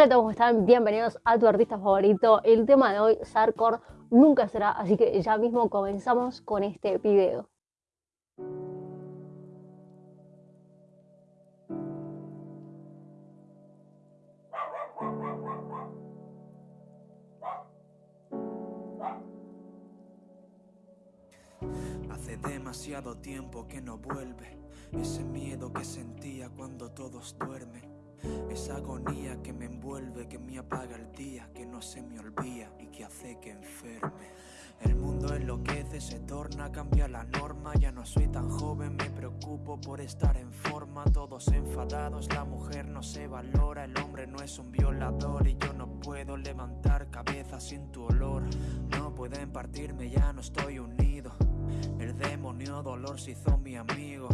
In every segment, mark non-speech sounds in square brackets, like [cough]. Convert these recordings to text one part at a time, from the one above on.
Hola a todos, ¿cómo están? Bienvenidos a tu artista favorito. El tema de hoy, Sarkor, nunca será, así que ya mismo comenzamos con este video. Hace demasiado tiempo que no vuelve ese miedo que sentía cuando todos duermen esa agonía que me envuelve, que me apaga el día, que no se me olvida y que hace que enferme. El mundo enloquece, se torna, cambia la norma. Ya no soy tan joven, me preocupo por estar en forma. Todos enfadados, la mujer no se valora. El hombre no es un violador y yo no puedo levantar cabeza sin tu olor. No pueden partirme, ya no estoy unido. El demonio dolor se hizo mi amigo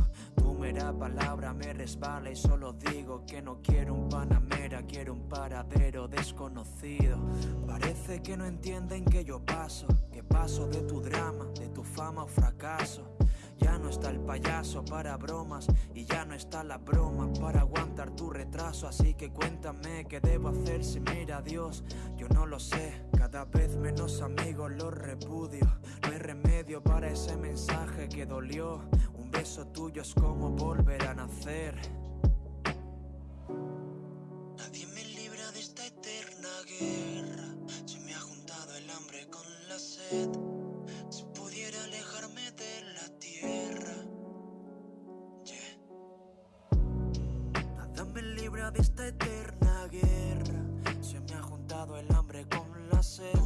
mera palabra me resbala y solo digo que no quiero un panamera, quiero un paradero desconocido. Parece que no entienden que yo paso, que paso de tu drama, de tu fama o fracaso. Ya no está el payaso para bromas y ya no está la broma para aguantar tu retraso. Así que cuéntame qué debo hacer si mira Dios. Yo no lo sé, cada vez menos amigos los repudio. No hay remedio para ese mensaje que dolió. Un beso tuyo es como volver a nacer. Nadie me libra de esta eterna guerra. Se me ha juntado el hambre con la sed. Si pudiera alejarme de la tierra. Nada me libra de esta eterna guerra. Se me ha juntado el hambre con la sed.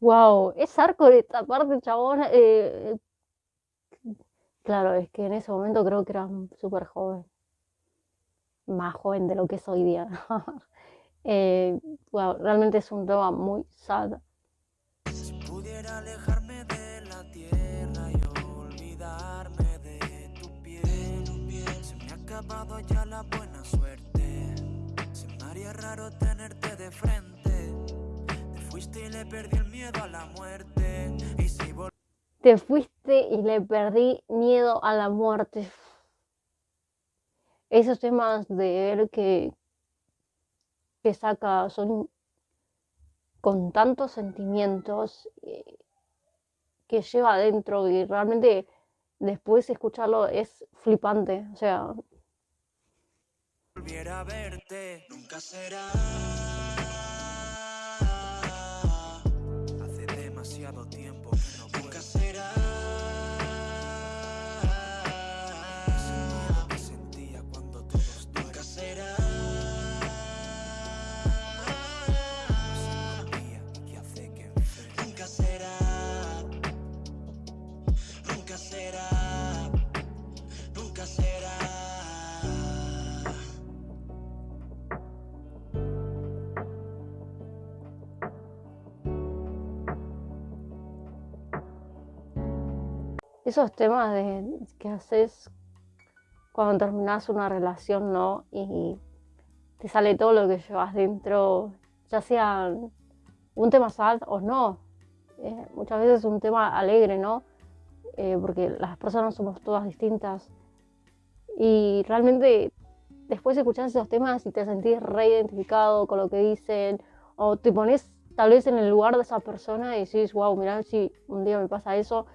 Wow, es arco de esta parte, chabón. Eh, Claro, es que en ese momento creo que era súper joven, más joven de lo que es hoy día. [laughs] eh, realmente es un tema muy sad. Si pudiera alejarme de la tierra y olvidarme de tu piel, se me ha acabado ya la buena suerte. Se me haría raro tenerte de frente. Te fuiste y le perdí el miedo a la muerte. Te fuiste y le perdí miedo a la muerte. Esos temas de él que, que saca son con tantos sentimientos eh, que lleva adentro y realmente después escucharlo es flipante. O sea. Volviera a verte, nunca será. Esos temas de que haces cuando terminas una relación, ¿no? Y te sale todo lo que llevas dentro, ya sea un tema sad o no. Eh, muchas veces un tema alegre, ¿no? Eh, porque las personas somos todas distintas. Y realmente después escuchas esos temas y te sentís reidentificado con lo que dicen, o te pones tal vez en el lugar de esa persona y decís, wow, mira, si un día me pasa eso,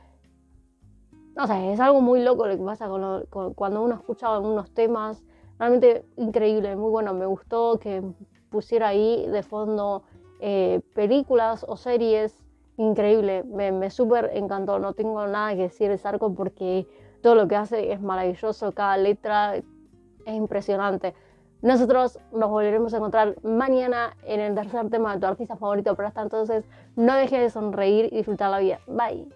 no sé, es algo muy loco lo que pasa con, cuando uno escucha unos temas, realmente increíble, muy bueno, me gustó que pusiera ahí de fondo eh, películas o series, increíble, me, me súper encantó, no tengo nada que decir de Sarko porque todo lo que hace es maravilloso, cada letra es impresionante. Nosotros nos volveremos a encontrar mañana en el tercer tema de tu artista favorito, pero hasta entonces no dejes de sonreír y disfrutar la vida. Bye.